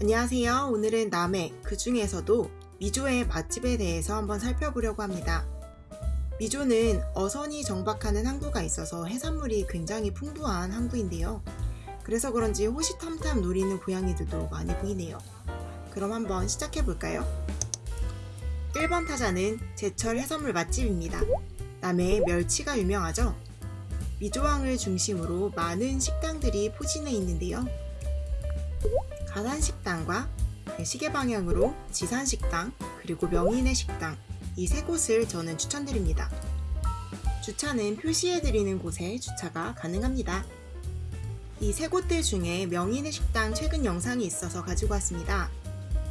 안녕하세요. 오늘은 남해, 그 중에서도 미조의 맛집에 대해서 한번 살펴보려고 합니다. 미조는 어선이 정박하는 항구가 있어서 해산물이 굉장히 풍부한 항구인데요. 그래서 그런지 호시탐탐 노리는 고양이들도 많이 보이네요. 그럼 한번 시작해 볼까요? 1번 타자는 제철 해산물 맛집입니다. 남해의 멸치가 유명하죠? 미조항을 중심으로 많은 식당들이 포진해 있는데요. 가산식당과 시계 방향으로 지산식당 그리고 명인의 식당 이 세 곳을 저는 추천드립니다. 주차는 표시해드리는 곳에 주차가 가능합니다. 이 세 곳들 중에 명인의 식당 최근 영상이 있어서 가지고 왔습니다.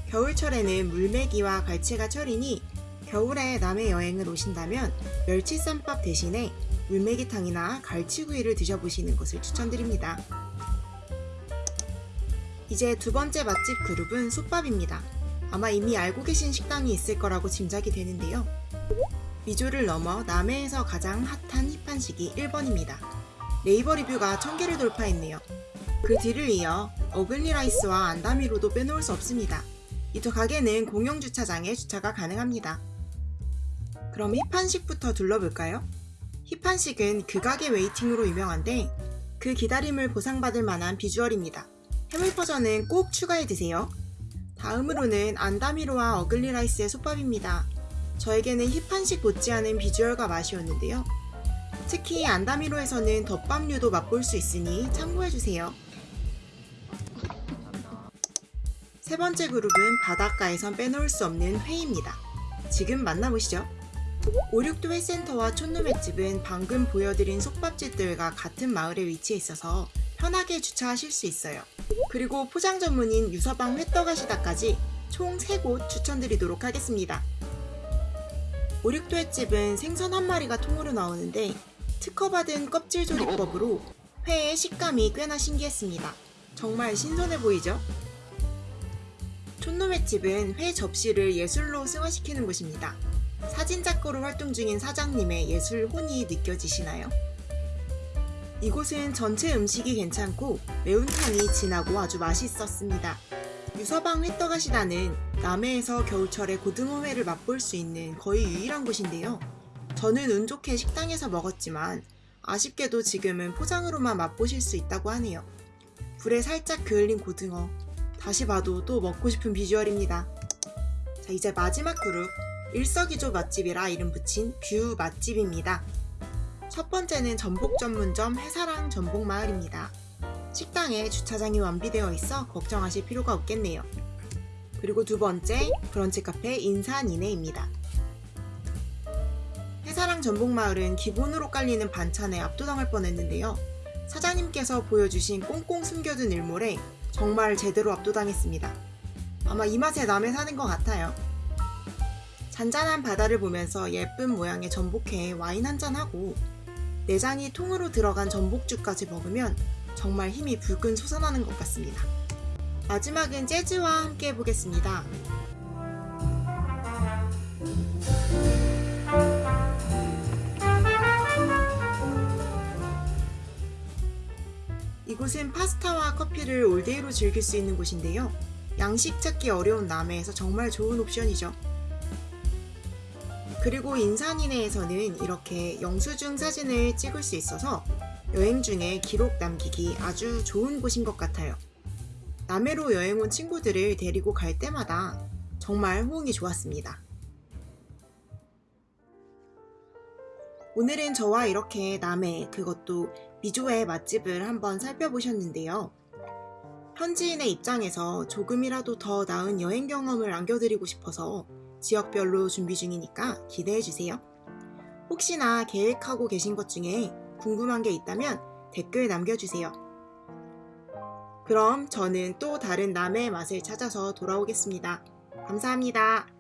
겨울철에는 물메기와 갈치가 철이니 겨울에 남해 여행을 오신다면 멸치쌈밥 대신에 물메기탕이나 갈치구이를 드셔보시는 것을 추천드립니다. 이제 두 번째 맛집 그룹은 솥밥입니다. 아마 이미 알고 계신 식당이 있을 거라고 짐작이 되는데요. 미조를 넘어 남해에서 가장 핫한 힙한식이 1번입니다. 네이버 리뷰가 1000개를 돌파했네요. 그 뒤를 이어 어글리 라이스와 안다미로도 빼놓을 수 없습니다. 이 두 가게는 공용 주차장에 주차가 가능합니다. 그럼 힙한식부터 둘러볼까요? 힙한식은 그 가게 waiting으로 유명한데 그 기다림을 보상받을 만한 비주얼입니다. 해물 버전은 꼭 추가해 드세요. 다음으로는 안다미로와 어글리라이스의 솥밥입니다. 저에게는 힙한식 못지않은 비주얼과 맛이 었는데요. 특히 안다미로에서는 덮밥류도 맛볼 수 있으니 참고해주세요. 세 번째 그룹은 바닷가에선 빼놓을 수 없는 회입니다. 지금 만나보시죠. 오륙도 회센터와 촌놈횟집은 방금 보여드린 솥밥집들과 같은 마을에 위치해 있어서 편하게 주차하실 수 있어요. 그리고 포장 전문인 유서방 회떡하시다까지 총 3곳 추천드리도록 하겠습니다. 오륙도 횟집은 생선 한 마리가 통으로 나오는데 특허받은 껍질 조리법으로 회의 식감이 꽤나 신기했습니다. 정말 신선해 보이죠? 촌놈횟집은 회 접시를 예술로 승화시키는 곳입니다. 사진작가로 활동 중인 사장님의 예술 혼이 느껴지시나요? 이곳은 전체 음식이 괜찮고 매운탕이 진하고 아주 맛있었습니다. 유서방 회떡하시다는 남해에서 겨울철에 고등어회를 맛볼 수 있는 거의 유일한 곳인데요. 저는 운 좋게 식당에서 먹었지만 아쉽게도 지금은 포장으로만 맛보실 수 있다고 하네요. 불에 살짝 그을린 고등어 다시 봐도 또 먹고 싶은 비주얼입니다. 자 이제 마지막 그룹 일석이조 맛집이라 이름 붙인 view 맛집입니다. 첫 번째는 전복 전문점 해사랑 전복마을입니다. 식당에 주차장이 완비되어 있어 걱정하실 필요가 없겠네요. 그리고 두 번째 브런치 카페 인산이네입니다. 해사랑 전복마을은 기본으로 깔리는 반찬에 압도당할 뻔했는데요. 사장님께서 보여주신 꽁꽁 숨겨둔 일몰에 정말 제대로 압도당했습니다. 아마 이 맛에 남해 사는 것 같아요. 잔잔한 바다를 보면서 예쁜 모양의 전복회에 와인 한잔하고 내장이 통으로 들어간 전복죽까지 먹으면 정말 힘이 불끈 솟아나는 것 같습니다. 마지막은 재즈와 함께 해보겠습니다. 이곳은 파스타와 커피를 올데이로 즐길 수 있는 곳인데요. 양식 찾기 어려운 남해에서 정말 좋은 옵션이죠. 그리고 인산이네에서는 이렇게 영수증 사진을 찍을 수 있어서 여행 중에 기록 남기기 아주 좋은 곳인 것 같아요. 남해로 여행 온 친구들을 데리고 갈 때마다 정말 호응이 좋았습니다. 오늘은 저와 이렇게 남해 그것도 미조의 맛집을 한번 살펴보셨는데요. 현지인의 입장에서 조금이라도 더 나은 여행 경험을 안겨드리고 싶어서 지역별로 준비 중이니까 기대해주세요. 혹시나 계획하고 계신 것 중에 궁금한 게 있다면 댓글 남겨주세요. 그럼 저는 또 다른 남의 맛을 찾아서 돌아오겠습니다. 감사합니다.